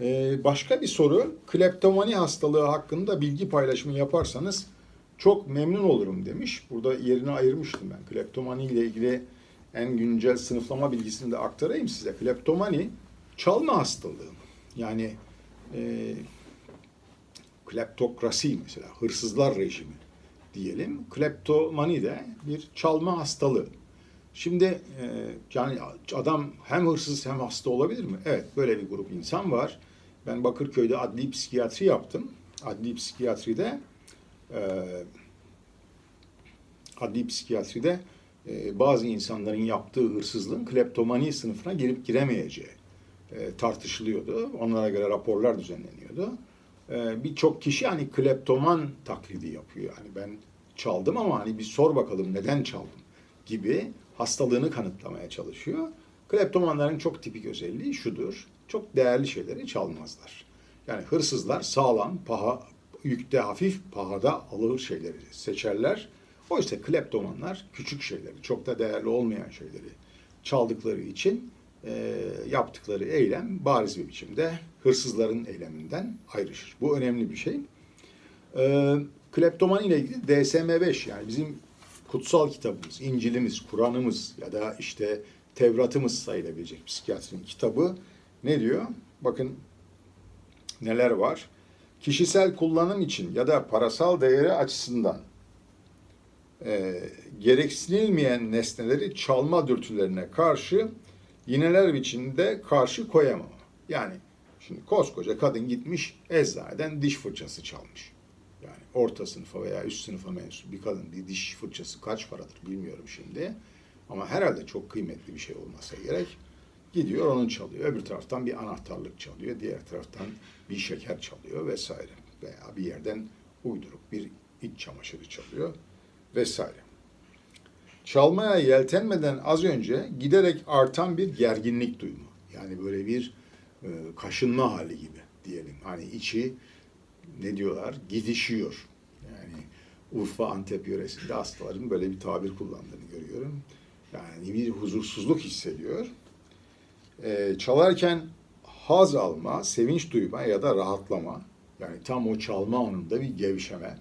Ee, başka bir soru, kleptomani hastalığı hakkında bilgi paylaşımı yaparsanız çok memnun olurum demiş. Burada yerini ayırmıştım ben. Kleptomani ile ilgili en güncel sınıflama bilgisini de aktarayım size. Kleptomani çalma hastalığı. Yani e, kleptokrasi mesela hırsızlar rejimi diyelim. Kleptomani de bir çalma hastalığı. Şimdi e, yani adam hem hırsız hem hasta olabilir mi? Evet böyle bir grup insan var. Ben Bakırköy'de adli psikiyatri yaptım. Adli psikiyatride e, adli psikiyatride e, bazı insanların yaptığı hırsızlığın kleptomani sınıfına girip giremeyeceği tartışılıyordu. Onlara göre raporlar düzenleniyordu. E, Birçok kişi hani kleptoman taklidi yapıyor. Hani ben çaldım ama hani bir sor bakalım neden çaldım gibi hastalığını kanıtlamaya çalışıyor. Kleptomanların çok tipik özelliği şudur. Çok değerli şeyleri çalmazlar. Yani hırsızlar sağlam, paha, yükte hafif, pahada alır şeyleri seçerler. Oysa kleptomanlar küçük şeyleri, çok da değerli olmayan şeyleri çaldıkları için e, yaptıkları eylem bariz bir biçimde hırsızların eyleminden ayrışır. Bu önemli bir şey. E, kleptomani ile ilgili DSM-5 yani bizim kutsal kitabımız, İncil'imiz, Kur'an'ımız ya da işte Tevrat'ımız sayılabilecek psikiyatrinin kitabı ne diyor? Bakın neler var. Kişisel kullanım için ya da parasal değeri açısından e, gereksinilmeyen nesneleri çalma dürtülerine karşı yineler biçimde karşı koyamam. Yani şimdi koskoca kadın gitmiş eczaneden diş fırçası çalmış. Yani orta sınıfa veya üst sınıfa mensup bir kadın bir diş fırçası kaç paradır bilmiyorum şimdi. Ama herhalde çok kıymetli bir şey olmasa gerek. Gidiyor onun çalıyor. Öbür taraftan bir anahtarlık çalıyor. Diğer taraftan bir şeker çalıyor vesaire. Veya bir yerden uyduruk bir iç çamaşırı çalıyor vesaire. Çalmaya yeltenmeden az önce giderek artan bir gerginlik duyma. Yani böyle bir e, kaşınma hali gibi diyelim. Hani içi ne diyorlar? Gidişiyor. Yani Urfa Antep yöresinde hastaların böyle bir tabir kullandığını görüyorum. Yani bir huzursuzluk hissediyor. Ee, çalarken haz alma, sevinç duyma ya da rahatlama. Yani tam o çalma anında bir gevşeme.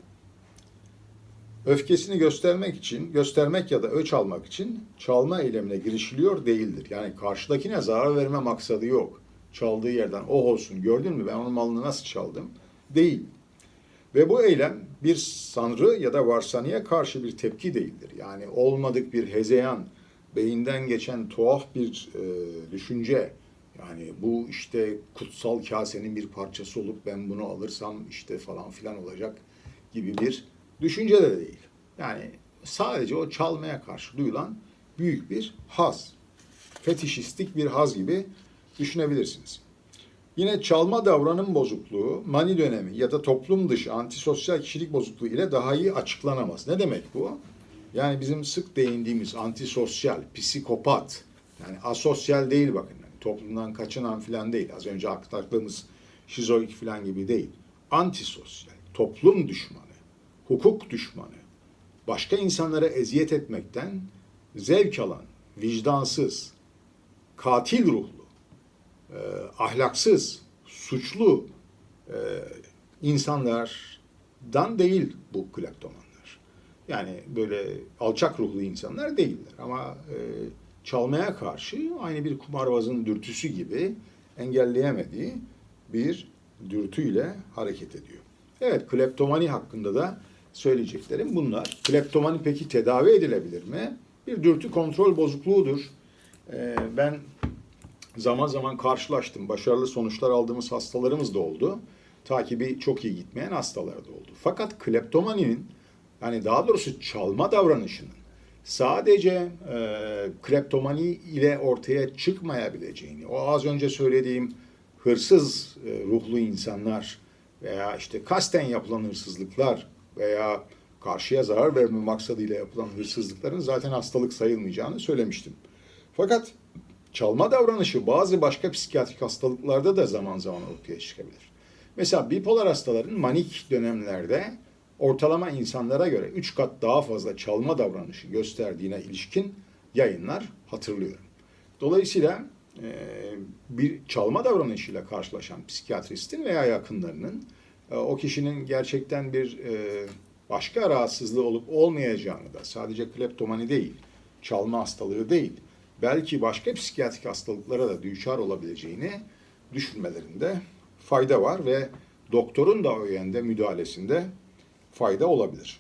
Öfkesini göstermek için, göstermek ya da öç almak için çalma eylemine girişiliyor değildir. Yani karşıdakine zarar verme maksadı yok. Çaldığı yerden oh olsun gördün mü ben onun malını nasıl çaldım? Değil. Ve bu eylem bir sanrı ya da varsanıya karşı bir tepki değildir. Yani olmadık bir hezeyan, beyinden geçen tuhaf bir e, düşünce. Yani bu işte kutsal kasenin bir parçası olup ben bunu alırsam işte falan filan olacak gibi bir düşünce de değil. Yani sadece o çalmaya karşı duyulan büyük bir haz. Fetişistik bir haz gibi düşünebilirsiniz. Yine çalma davranım bozukluğu, mani dönemi ya da toplum dışı antisosyal kişilik bozukluğu ile daha iyi açıklanamaz. Ne demek bu? Yani bizim sık değindiğimiz antisosyal, psikopat, yani asosyal değil bakın. Yani toplumdan kaçınan falan değil. Az önce aktardığımız şizoid falan gibi değil. Antisosyal, toplum düşmanı, hukuk düşmanı, başka insanlara eziyet etmekten zevk alan, vicdansız, katil ruhlu, e, ahlaksız, suçlu e, insanlardan değil bu kleptomanlar. Yani böyle alçak ruhlu insanlar değiller ama e, çalmaya karşı aynı bir kumarbazın dürtüsü gibi engelleyemediği bir dürtüyle hareket ediyor. Evet, kleptomani hakkında da söyleyeceklerim bunlar. Kleptomani peki tedavi edilebilir mi? Bir dürtü kontrol bozukluğudur. Ee, ben zaman zaman karşılaştım. Başarılı sonuçlar aldığımız hastalarımız da oldu. Takibi çok iyi gitmeyen hastalar da oldu. Fakat kleptomaninin yani daha doğrusu çalma davranışının sadece e, kleptomani ile ortaya çıkmayabileceğini, o az önce söylediğim hırsız e, ruhlu insanlar veya işte kasten yapılan hırsızlıklar veya karşıya zarar verme maksadıyla yapılan hırsızlıkların zaten hastalık sayılmayacağını söylemiştim. Fakat çalma davranışı bazı başka psikiyatrik hastalıklarda da zaman zaman ortaya çıkabilir. Mesela bipolar hastaların manik dönemlerde ortalama insanlara göre 3 kat daha fazla çalma davranışı gösterdiğine ilişkin yayınlar hatırlıyorum. Dolayısıyla e, bir çalma davranışıyla karşılaşan psikiyatristin veya yakınlarının e, o kişinin gerçekten bir e, başka rahatsızlığı olup olmayacağını da sadece kleptomani değil, çalma hastalığı değil, belki başka psikiyatrik hastalıklara da düçar olabileceğini düşünmelerinde fayda var ve doktorun da o yönde müdahalesinde fayda olabilir.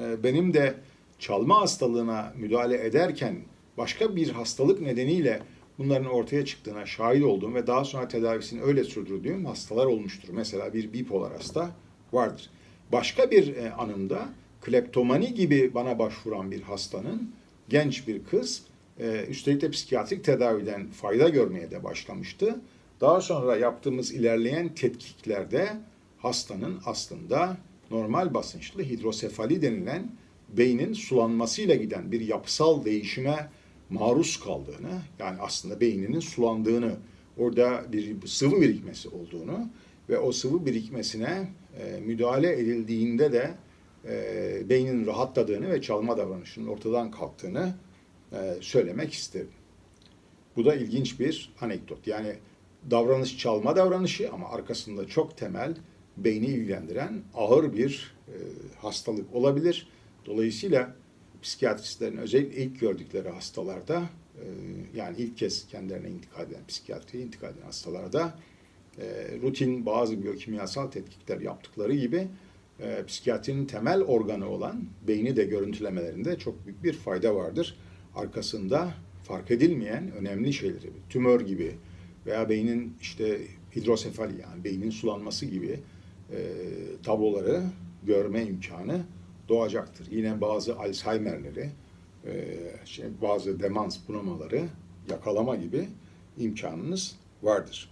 E, Benim de çalma hastalığına müdahale ederken başka bir hastalık nedeniyle bunların ortaya çıktığına şahit olduğum ve daha sonra tedavisini öyle sürdürdüğüm hastalar olmuştur. Mesela bir bipolar hasta vardır. Başka bir e, anımda kleptomani gibi bana başvuran bir hastanın genç bir kız e, üstelik de psikiyatrik tedaviden fayda görmeye de başlamıştı. Daha sonra yaptığımız ilerleyen tetkiklerde hastanın aslında normal basınçlı hidrosefali denilen beynin sulanmasıyla giden bir yapısal değişime maruz kaldığını, yani aslında beyninin sulandığını, orada bir sıvı birikmesi olduğunu ve o sıvı birikmesine e, müdahale edildiğinde de e, beynin rahatladığını ve çalma davranışının ortadan kalktığını e, söylemek isterim. Bu da ilginç bir anekdot. Yani davranış çalma davranışı ama arkasında çok temel beyni ilgilendiren ağır bir e, hastalık olabilir. Dolayısıyla psikiyatristlerin özellikle ilk gördükleri hastalarda e, yani ilk kez kendilerine intikal eden, psikiyatriye intikal eden hastalarda rutin bazı biyokimyasal tetkikler yaptıkları gibi e, psikiyatrinin temel organı olan beyni de görüntülemelerinde çok büyük bir fayda vardır. Arkasında fark edilmeyen önemli şeyleri, tümör gibi veya beynin işte hidrosefali yani beynin sulanması gibi e, tabloları görme imkanı doğacaktır. Yine bazı Alzheimer'leri, e, şey, bazı demans bunamaları yakalama gibi imkanınız vardır.